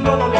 no, no, no.